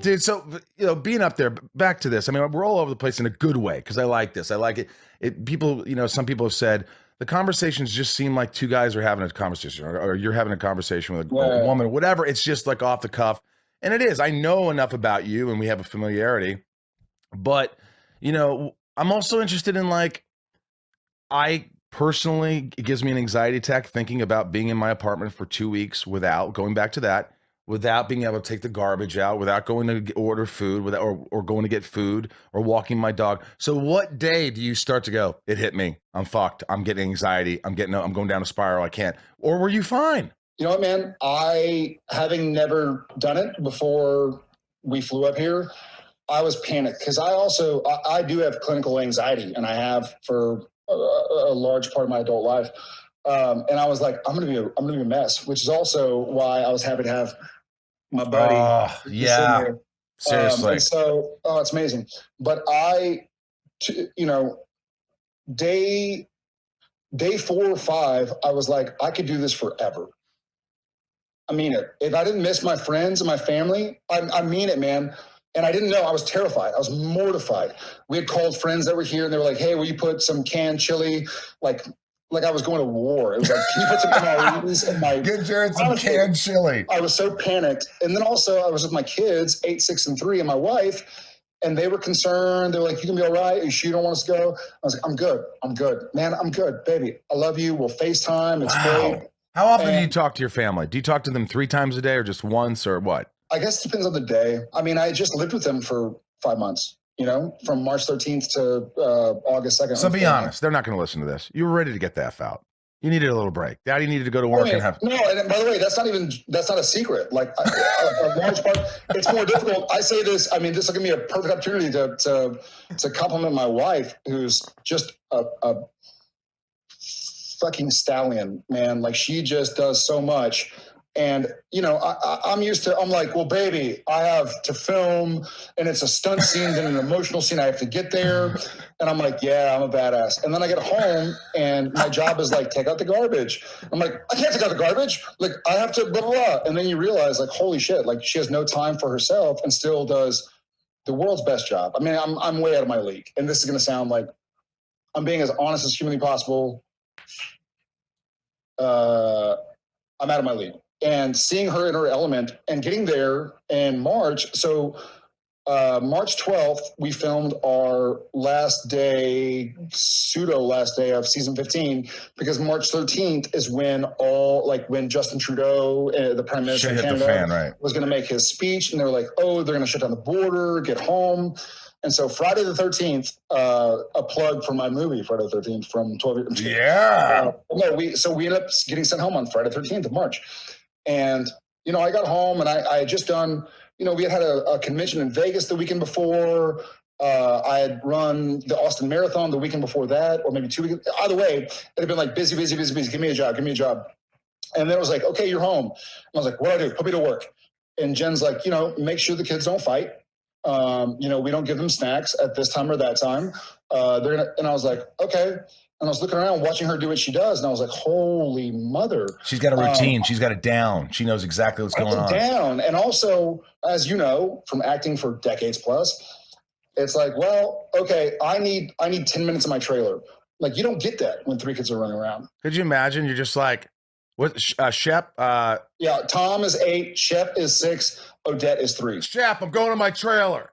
dude. So you know, being up there, back to this. I mean, we're all over the place in a good way because I like this. I like it. It people, you know, some people have said the conversations just seem like two guys are having a conversation, or, or you're having a conversation with a, Yeah. a woman, or whatever. It's just like off the cuff, and it is. I know enough about you, and we have a familiarity. But you know, I'm also interested in like, I personally, it gives me an anxiety attack thinking about being in my apartment for two weeks without going back to that without being able to take the garbage out, without going to order food, without or, or going to get food or walking my dog. So what day do you start to go, it hit me. I'm fucked. I'm getting anxiety. I'm getting I'm going down a spiral. I can't. Or were you fine? You know what, man? I, having never done it before we flew up here, I was panicked because I also I, I do have clinical anxiety, and I have for a, a large part of my adult life. Um, and I was like, I'm gonna be a, I'm gonna be a mess, which is also why I was happy to have my buddy. Sitting yeah. Um, Seriously. so, oh, it's amazing. But I, you know, day day four or five, I was like, I could do this forever. I mean it. If I didn't miss my friends and my family, I, I mean it, man. And I didn't know. I was terrified. I was mortified. We had called friends that were here, and they were like, "Hey, will you put some canned chili?" Like, like I was going to war. It was like, "Can you put some in my Get Jared some Honestly, canned chili. I was so panicked. And then also I was with my kids, eight, six, and three, and my wife, and they were concerned. They were like, You can be all right. You sure you don't want us to go? I was like, I'm good. I'm good. Man, I'm good. Baby, I love you. We'll FaceTime. It's Wow. great. How often do you talk to your family? Do you talk to them three times a day or just once or what? I guess it depends on the day. I mean, I just lived with them for five months, you know, from March 13th to uh, August 2nd. So be honest, they're not going to listen to this. You were ready to get the F out. You needed a little break. Daddy needed to go to I work mean, and have. no, and by the way, that's not even that's not a secret. Like a, a large part, it's more difficult. I say this. I mean, this will give me a perfect opportunity to to to compliment my wife, who's just a, a fucking stallion, man. Like she just does so much. And you know, I, I'm used to. I'm like, well, baby, I have to film, and it's a stunt scene, then an emotional scene. I have to get there, and I'm like, yeah, I'm a badass. And then I get home, and my job is like, take out the garbage. I'm like, I can't take out the garbage. Like, I have to blah blah. blah. And then you realize, like, holy shit, like she has no time for herself, and still does the world's best job. I mean, I'm I'm way out of my league, and this is gonna sound like I'm being as honest as humanly possible. Uh, I'm out of my league, and seeing her in her element and getting there in March. So uh, March 12th, we filmed our last day, pseudo last day of season 15, because March 13th is when all, like when Justin Trudeau, uh, the Prime Minister Shit of Canada, fan, right? was going to make his speech, and they were like, "Oh, they're going to shut down the border, get home." And so Friday the 13th, uh, a plug for my movie, Friday the 13th from 12. Yeah. Uh, no, we so we ended up getting sent home on Friday 13th of March, and you know I got home and I, I had just done you know we had had a, a convention in Vegas the weekend before. Uh, I had run the Austin Marathon the weekend before that, or maybe two weekends. Either way, it had been like busy, busy, busy, busy. Give me a job, give me a job. And then it was like, okay, you're home. And I was like, what do I do? Put me to work. And Jen's like, you know, make sure the kids don't fight. Um, you know, we don't give them snacks at this time or that time. Uh, they're gonna, and I was like, okay. And I was looking around, watching her do what she does, and I was like, holy mother. She's got a Um, routine. She's got it down. She knows exactly what's going on. down. And also, as you know, from acting for decades plus, it's like, well, okay, I need I need 10 minutes in my trailer. Like you don't get that when three kids are running around. Could you imagine? You're just like, what? Uh, Shep, uh, Yeah, Tom is eight, Shep is six, Odette is three. Shep, I'm going to my trailer.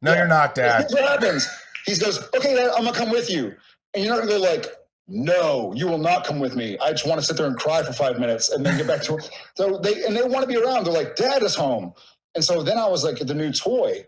No, Yeah. you're not, Dad. What happens. He goes, okay, Dad, I'm gonna come with you. And you're not gonna go like, no, you will not come with me. I just want to sit there and cry for five minutes and then get back to work. So they and they want to be around. They're like, Dad is home. And so then I was like the new toy.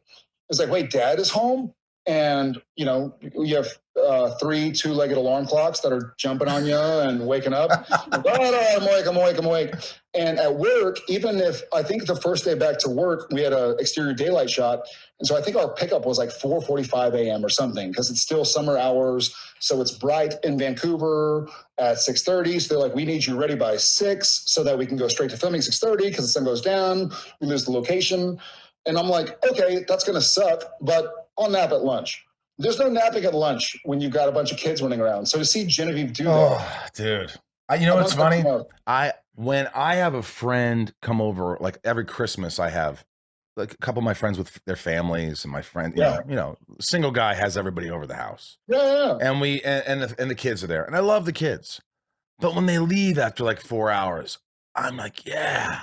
It's like, wait, Dad is home? And you know, you have uh, three two-legged alarm clocks that are jumping on you and waking up. oh, no, I'm awake, I'm awake, I'm awake. And at work, even if I think the first day back to work, we had a exterior daylight shot, and so I think our pickup was like 4:45 a.m. or something because it's still summer hours, so it's bright in Vancouver at 6:30. So they're like, we need you ready by six so that we can go straight to filming 6:30 because the sun goes down, we lose the location. And I'm like, okay, that's gonna suck, but I'll nap at lunch. There's no napping at lunch when you've got a bunch of kids running around. So to see Genevieve do that, Oh, dude. I, you know what's funny? I when I have a friend come over, like every Christmas, I have like a couple of my friends with their families and my friend, you Yeah. know, you know, single guy has everybody over the house, Yeah, yeah, and we and and the, and the kids are there, and I love the kids, but when they leave after like four hours, I'm like, yeah.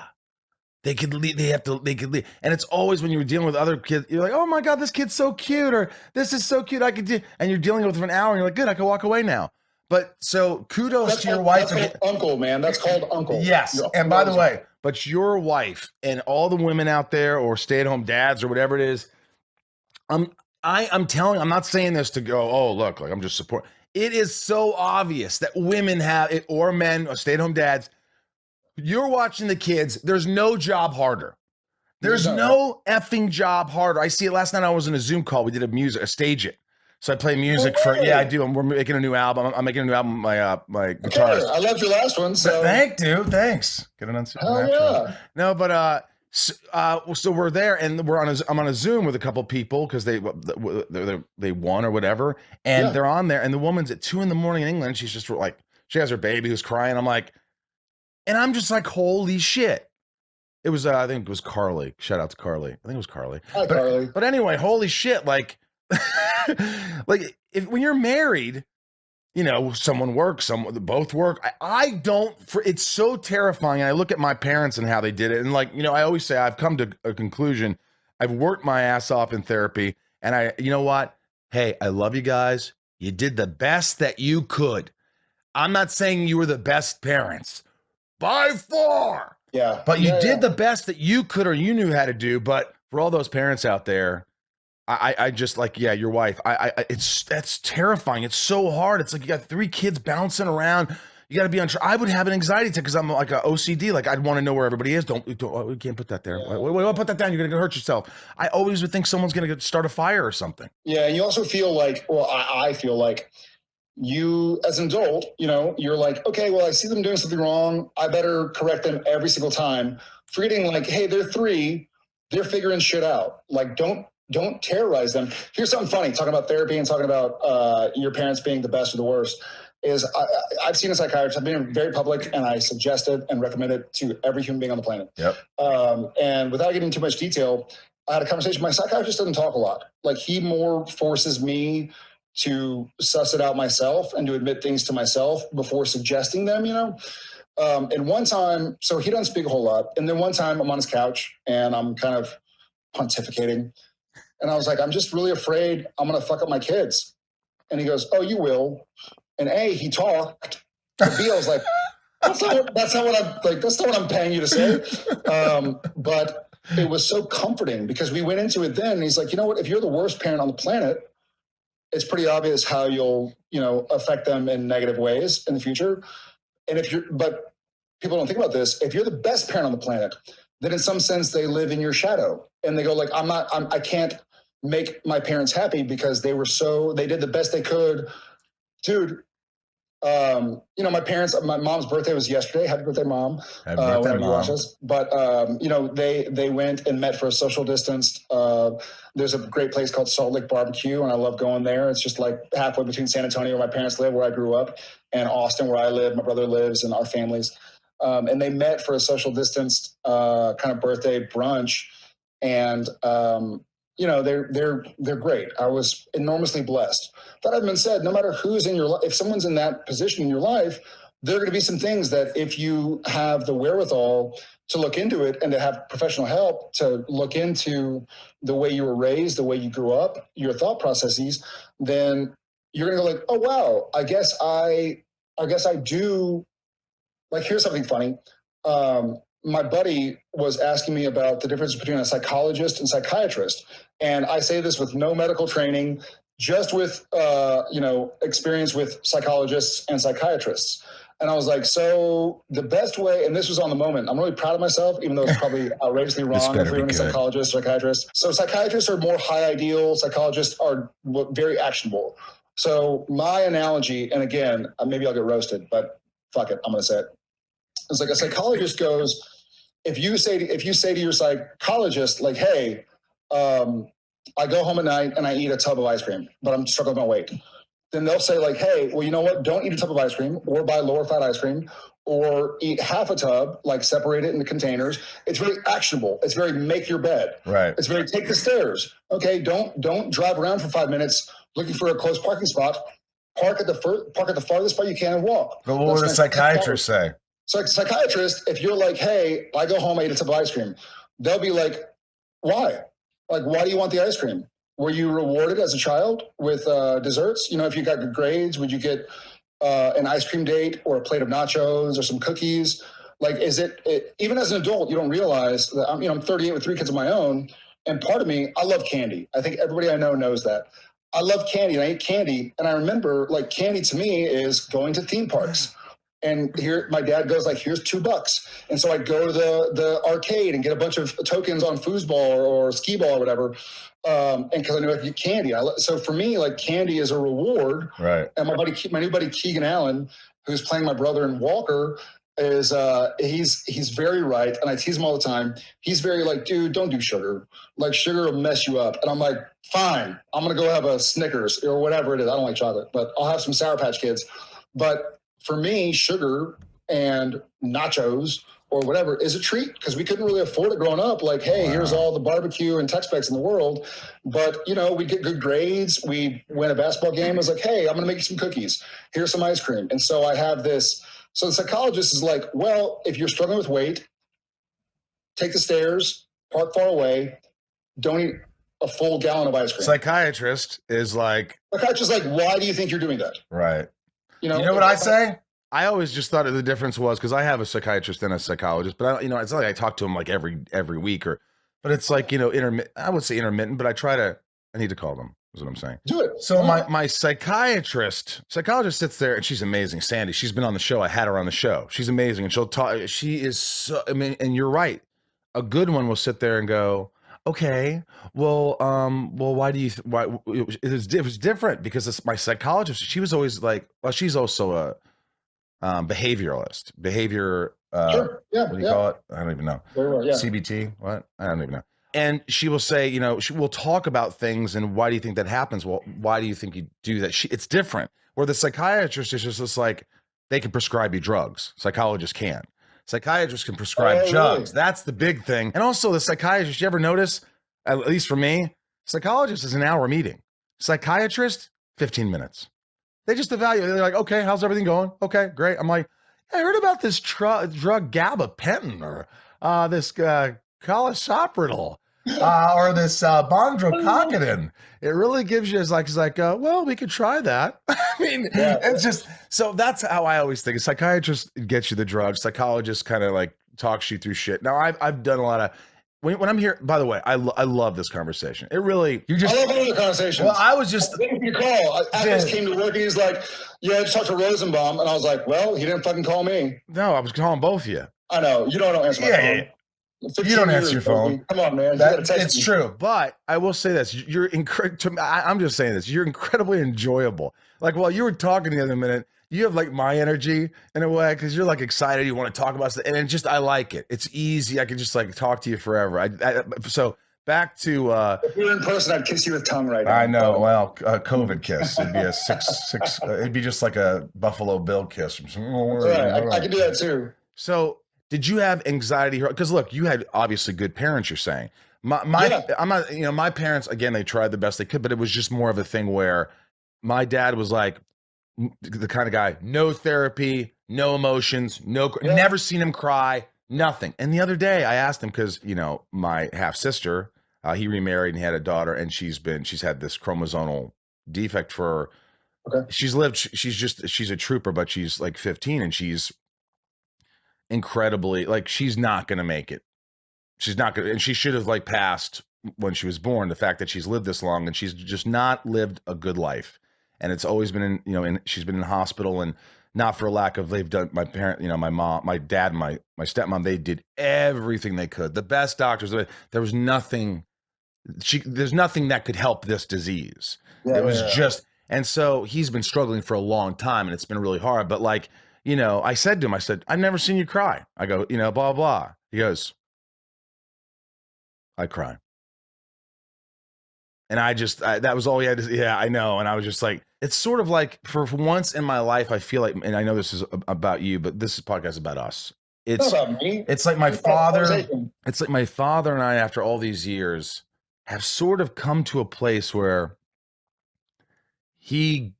They could leave. They have to. They could leave, and it's always when you're dealing with other kids. You're like, "Oh my god, this kid's so cute," or "This is so cute." I could do, and you're dealing with it for an hour, and you're like, "Good, I can walk away now." But so kudos That's to your wife. that's uncle, man. That's called uncle. Yes. And by the way, but your wife and all the women out there or stay-at-home dads or whatever it is, I'm I I'm telling I'm not saying this to go, oh, look, like I'm just supporting It is so obvious that women have it or men or stay-at-home dads. You're watching the kids. There's no job harder. There's No. no effing job harder. I see it last night. I was in a Zoom call. We did a music, a stage it. So I play music for yeah, I do. I'm, we're making a new album. I'm, I'm making a new album. with My uh, my Okay. I loved your last one. So Thank dude. Thanks. Get it on hell Supernatural. yeah. No, but uh, so, uh, so we're there, and we're on a, I'm on a Zoom with a couple people because they they they- they won or whatever, and Yeah. they're on there, and the woman's at two in the morning in England. She's just like she has her baby who's crying. I'm like, and I'm just like, holy shit. It was uh, I think it was Carly. Shout out to Carly. I think it was Carly. Hi, But- Carly. But anyway, holy shit! Like, like if when you're married, you know, someone works, someone both work. I, I don't. For it's so terrifying. I look at my parents and how they did it, and like you know, I always say I've come to a conclusion. I've worked my ass off in therapy, and I, you know what? Hey, I love you guys. You did the best that you could. I'm not saying you were the best parents by far. Yeah. But you Yeah, did yeah. the best that you could or you knew how to do. But for all those parents out there, I, I I just like, yeah, your wife. I, I, it's that's terrifying. It's so hard. It's like you got three kids bouncing around. You got to be on. I would have an anxiety attack because I'm like a OCD. Like I'd want to know where everybody is. Don't, don't oh, we can't put that there. Yeah. Wait, wait, wait, put that down. You're gonna hurt yourself. I always would think someone's gonna start a fire or something. Yeah, and you also feel like, well, I, I feel like you, as an adult, you know, you're like, okay, well, I see them doing something wrong. I better correct them every single time. Forgetting, like, hey, they're three, they're figuring shit out. Like, don't don't terrorize them. Here's something funny. Talking about therapy and talking about uh, your parents being the best or the worst. Is I, I've seen a psychiatrist. I've been very public, and I suggested and recommended to every human being on the planet. Yep. Um, and without getting too much detail, I had a conversation. My psychiatrist doesn't talk a lot. Like he more forces me to suss it out myself and to admit things to myself before suggesting them. You know. Um, and one time, so he doesn't speak a whole lot. And then one time, I'm on his couch and I'm kind of pontificating, and I was like, I'm just really afraid I'm gonna fuck up my kids. And he goes, Oh, you will. And A, he talked. And B, I was like, that's not, what, that's not what I'm like. That's not what I'm paying you to say. Um, but it was so comforting because we went into it then. He's like, you know what? If you're the worst parent on the planet, it's pretty obvious how you'll, you know, affect them in negative ways in the future. And if you're, but people don't think about this. If you're the best parent on the planet, then in some sense they live in your shadow, and they go like, I'm not, I'm, I can't make my parents happy because they were so, they did the best they could, dude. Um, you know, my parents, my mom's birthday was yesterday. Happy birthday, mom Happy uh, birthday, whenever you watch Mom. this. But um, you know, they they went and met for a social distance. Uh, there's a great place called Salt Lick Barbecue, and I love going there. It's just like halfway between San Antonio, where my parents live, where I grew up, and Austin, where I live. My brother lives, and our families. Um, and they met for a social distance uh, kind of birthday brunch, and um, you know they're they're they're great. I was enormously blessed. That having been said, no matter who's in your life, if someone's in that position in your life, there are going to be some things that if you have the wherewithal to look into it and to have professional help to look into the way you were raised, the way you grew up, your thought processes, then you're going to go like, oh wow, I guess I, I guess I do. Like, here's something funny. Um, my buddy was asking me about the difference between a psychologist and psychiatrist, and I say this with no medical training, just with uh, you know experience with psychologists and psychiatrists. And I was like, so the best way, and this was on the moment. I'm really proud of myself, even though it's probably outrageously wrong if were a psychologist, psychiatrist. So psychiatrists are more high ideal. Psychologists are very actionable. So my analogy, and again, uh, maybe I'll get roasted, but fuck it, I'm to say it. It's like a psychologist goes, if you say to, if you say to your psychologist, like, hey, um, I go home at night and I eat a tub of ice cream, but I'm struggling with my weight. Then they'll say like, hey, well, you know what? Don't eat a tub of ice cream or buy lower fat ice cream or eat half a tub, like separate it into containers. It's very actionable. It's very make your bed. Right. It's very take the stairs. Okay, don't don't drive around for five minutes looking for a close parking spot. Park at the fir- park at the farthest spot you can and walk. But what would a psychiatrist say? So, psychiatrist, if you're like, hey, I go home, I eat a tub of ice cream, they'll be like, why? Like, why do you want the ice cream? Were you rewarded as a child with uh, desserts? You know, if you got good grades, would you get uh, an ice cream date or a plate of nachos or some cookies? Like, is it, it even as an adult, you don't realize that I'm, you know, I'm 38 with three kids of my own, and part of me, I love candy. I think everybody I know knows that. I love candy and I eat candy, and I remember like candy to me is going to theme parks. And here, my dad goes like, "Here's two bucks," and so I go to the the arcade and get a bunch of tokens on foosball or, or skee ball or whatever, um, and because I knew I could get candy. I, so for me, like candy is a reward. Right. And my buddy, my new buddy Keegan Allen, who's playing my brother in Walker, is uh, he's he's very right, and I tease him all the time. He's very like, dude, don't do sugar. Like sugar will mess you up. And I'm like, fine, I'm gonna go have a Snickers or whatever it is. I don't like chocolate, but I'll have some Sour Patch Kids. But for me, sugar and nachos or whatever is a treat because we couldn't really afford it growing up. Like, hey, here's all the barbecue and Tex-Mex in the world. But you know, we get good grades. We win a basketball game. I was like, hey, I'm gonna make you some cookies. Here's some ice cream. And so I have this. So the psychologist is like, well, if you're struggling with weight, take the stairs, park far away, don't eat a full gallon of ice cream. Psychiatrist is like, Psychiatrist is like, why do you think you're doing that? right. You know, You know what I say? I always just thought the difference was because I have a psychiatrist and a psychologist, but I, you know, it's not like I talk to him like every every week or, but it's like you know, intermittent. I would say intermittent, but I try to. I need to call them. Is what I'm saying. Do it. So my my psychiatrist, psychologist sits there and she's amazing. Sandy, she's been on the show. I had her on the show. She's amazing, and she'll talk. She is so. I mean, and you're right. A good one will sit there and go, okay, well, um, well, why do you? Th- why it was, it was different because it's my psychologist. She was always like, well, she's also a um, behavioralist, behavior. Uh, sure. Yeah. What do you yeah. call it? I don't even know. Well. Yeah. CBT? What? I don't even know. And she will say, you know, she will talk about things and why do you think that happens? Well, why do you think you do that? She, it's different. Where the psychiatrist is just, just like, they can prescribe you drugs. Psychologists can't. Psychiatrists can prescribe drugs. That's the big thing. And also, the psychiatrist, you ever notice, at least for me, psychologist is an hour meeting. Psychiatrist, 15 minutes. They just evaluate. They're like, okay, how's everything going? Okay, great. I'm like, I heard about this drug gabapentin or uh, this uh, calisopril uh, or this uh, bondrocogidin. It really gives you, it's like, it's like, uh, well, we could try that. I mean, Yeah. it's just, so that's how I always think. A psychiatrist gets you the drugs. Psychologist kind of like talks you through shit. Now, I've, I've done a lot of, when, when I'm here, by the way, I, lo- I love this conversation. It really, you just, I love having the conversations. well, I was just, Thank you, call. Atlas Yeah. came to work and he's like, "Yeah, I just talked to Rosenbaum," and I was like, "Well, he didn't fucking call me." no, I was calling both of you. I know you don't, don't answer my Yeah, phone. yeah, 15 You don't answer your phone. Come on, man. That, it's me. true, but I will say this: you're incredible. I'm just saying this. You're incredibly enjoyable. Like while you were talking the other minute, you have like my energy in a way because you're like excited. You want to talk about stuff, and just I like it. It's easy. I can just like talk to you forever. I, I so back to. uh If we were in person, I'd kiss you with tongue right now. I know. Well, a COVID kiss. It'd be a six six. Uh, it'd be just like a Buffalo Bill kiss. Right, I, I can do that too. So, did you have anxiety? Because look, you had obviously good parents. You're saying my my Yeah. I'm not. You know, my parents again. They tried the best they could, but it was just more of a thing where my dad was like the kind of guy, no therapy, no emotions, no. Yeah. Never seen him cry. Nothing. And the other day, I asked him because you know my half sister, uh, he remarried and he had a daughter, and she's been she's had this chromosomal defect for. Okay. She's lived. She's just she's a trooper, but she's like 15, and she's incredibly like she's not going to make it. She's not going to, and she should have like passed when she was born. The fact that she's lived this long and she's just not lived a good life, and it's always been in you know, and she's been in hospital and not for a lack of they've done my parent, you know, my mom, my dad, my my stepmom, they did everything they could. The best doctors, there was nothing. She there's nothing that could help this disease Yeah, it was yeah. just and so he's been struggling for a long time and it's been really hard but like you know i said to him i said i've never seen you cry i go you know blah blah he goes i cry And I just I, that was all he had. To, yeah, I know. And I was just like, it's sort of like for, for once in my life, I feel like, and I know this is about you, but this podcast is about us. It's It's about it's like my It's father. It's like my father and I, after all these years, have sort of come to a place where he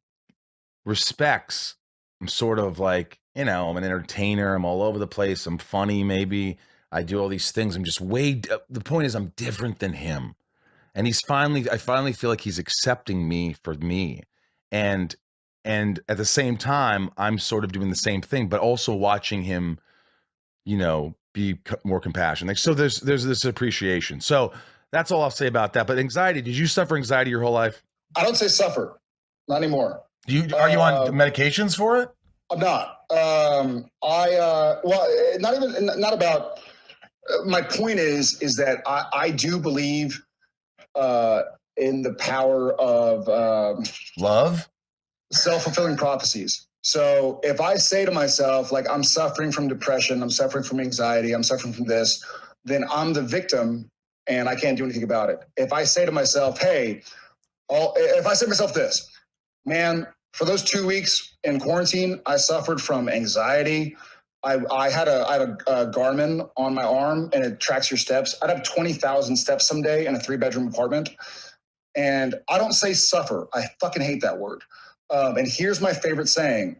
respects. I'm sort of like, you know, I'm an entertainer. I'm all over the place. I'm funny, maybe. I do all these things. I'm just way. Uh, the point is, I'm different than him, and he's finally. I finally feel like he's accepting me for me, and and at the same time, I'm sort of doing the same thing, but also watching him, you know, be more compassionate. So there's there's this appreciation. So that's all I'll say about that. But anxiety. Did you suffer anxiety your whole life? I don't say suffer, not anymore. Do you are you on Uh, medications for it? I'm not. Um, I uh, well, eh, not even not about. uh, My point is is that I, I do believe uh, in the power of um, Love. self fulfilling prophecies. So if I say to myself, like I'm suffering from depression, I'm suffering from anxiety, I'm suffering from this, then I'm the victim and I can't do anything about it. If I say to myself, hey, all, if I say to myself this, man, for those two weeks in quarantine, I suffered from anxiety. I, I had a I had a, a Garmin on my arm and it tracks your steps. I'd have twenty thousand steps someday in a three bedroom apartment, and I don't say suffer. I fucking hate that word. Um, and here's my favorite saying: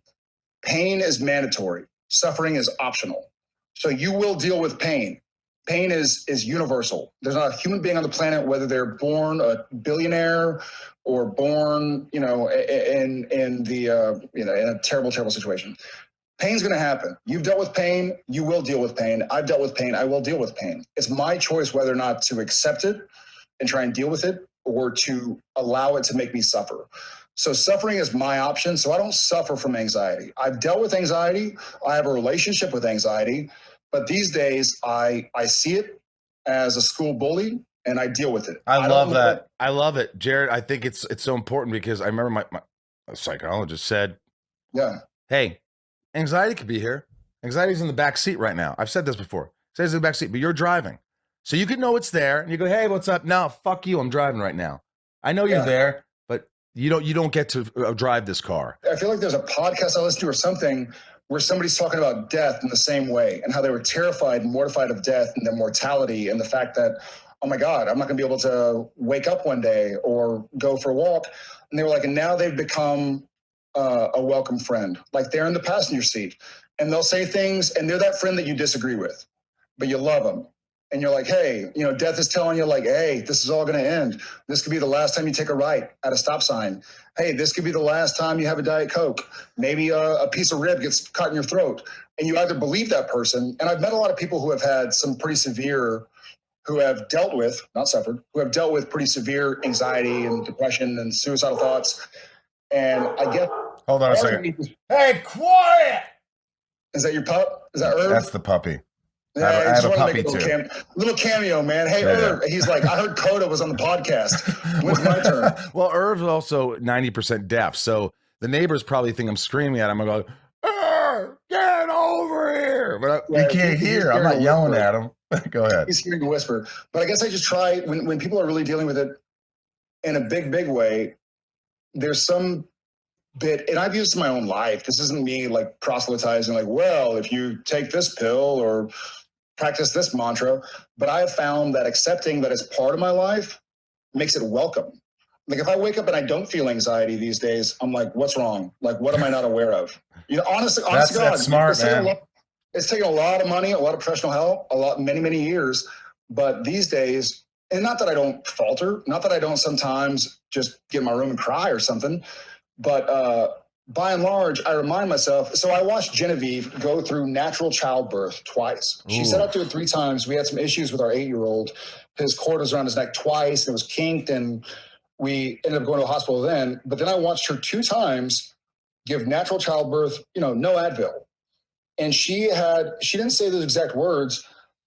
pain is mandatory, suffering is optional. So you will deal with pain. Pain is is universal. There's not a human being on the planet, whether they're born a billionaire or born, you know, in in the uh, you know in a terrible, terrible situation. Pain's going to happen. You've dealt with pain. You will deal with pain. I've dealt with pain. I will deal with pain. It's my choice whether or not to accept it and try and deal with it, or to allow it to make me suffer. So suffering is my option. So I don't suffer from anxiety. I've dealt with anxiety. I have a relationship with anxiety, but these days I I see it as a school bully and I deal with it. I, don't love that. I love it, Jared. I think it's it's so important because I remember my, my psychologist said, Yeah. "Hey, anxiety could be here. Anxiety's in the back seat right now. I've said this before. Says in the back seat, but you're driving, so you can know it's there, and you go, "Hey, what's up?" No, fuck you. I'm driving right now. I know you're Yeah. there, but you don't you don't get to uh, drive this car. I feel like there's a podcast I listen to or something where somebody's talking about death in the same way and how they were terrified and mortified of death and their mortality and the fact that, oh my God, I'm not going to be able to wake up one day or go for a walk. And they were like, and now they've become uh, a welcome friend. Like they're in the passenger seat and they'll say things and they're that friend that you disagree with, but you love them. And you're like, hey, you know, death is telling you, like, hey, this is all going to end. This could be the last time you take a right at a stop sign hey, this could be the last time you have a Diet Coke. Maybe a, a piece of rib gets caught in your throat. And you either believe that person, and I've met a lot of people who have had some pretty severe, who have dealt with, not suffered, who have dealt with pretty severe anxiety and depression and suicidal thoughts. And I get, Hold on a second. Hey, quiet. is that your pup? Is that Irv? That's the puppy. Yeah, I have- I just have a to puppy make little, cam- little cameo, man. Hey, Yeah, yeah. Irv. He's like, I heard Coda was on the podcast. When's my turn? well, Irv's also 90% deaf. So the neighbors probably think I'm screaming at him. I go, "Irv, get over here. But I, Yeah, you can't hear. I'm not yelling whisper. at him. go ahead. he's hearing a whisper. But I guess I just try when, when people are really dealing with it in a big, big way, there's some bit, and I've used in my own life. This isn't me like proselytizing, like, well, if you take this pill or practice this mantra, but I have found that accepting that as part of my life makes it welcome. Like if I wake up and I don't feel anxiety these days, I'm like, what's wrong? Like, what am I not aware of? You know, honestly, honestly, God, that's smart, it's taken a lot- it's taken a lot of money, a lot of professional help, a lot, many, many years. But these days, and not that I don't falter, not that I don't sometimes just get in my room and cry or something, but uh, by and large, I remind myself. So I watched Genevieve go through natural childbirth twice. She Ooh. set out to it three times. We had some issues with our eight-year-old. His cord was around his neck twice, and it was kinked, and we ended up going to a hospital then. But then I watched her two times give natural childbirth. You know, no Advil, and she had she didn't say those exact words,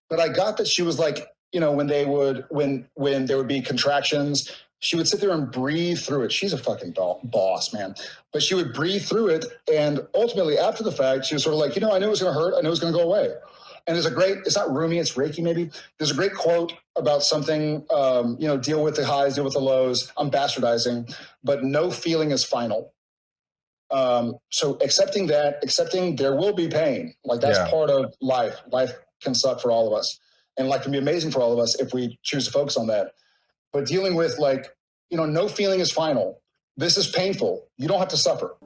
but I got that she was like, you know, when they would when when there would be contractions, she would sit there and breathe through it. She's a fucking bo- boss, man. But she would breathe through it, and ultimately, after the fact, she was sort of like, you know, I knew it was going to hurt. I knew it was going to go away. And there's a great, it's not Rumi, it's Rilke maybe. There's a great quote about something, um, you know, deal with the highs, deal with the lows. I'm bastardizing, but no feeling is final. Um, so accepting that, accepting there will be pain, like that's Yeah. part of life. Life can suck for all of us, and life can be amazing for all of us if we choose to focus on that. But dealing with like, you know, no feeling is final. This is painful. You don't have to suffer.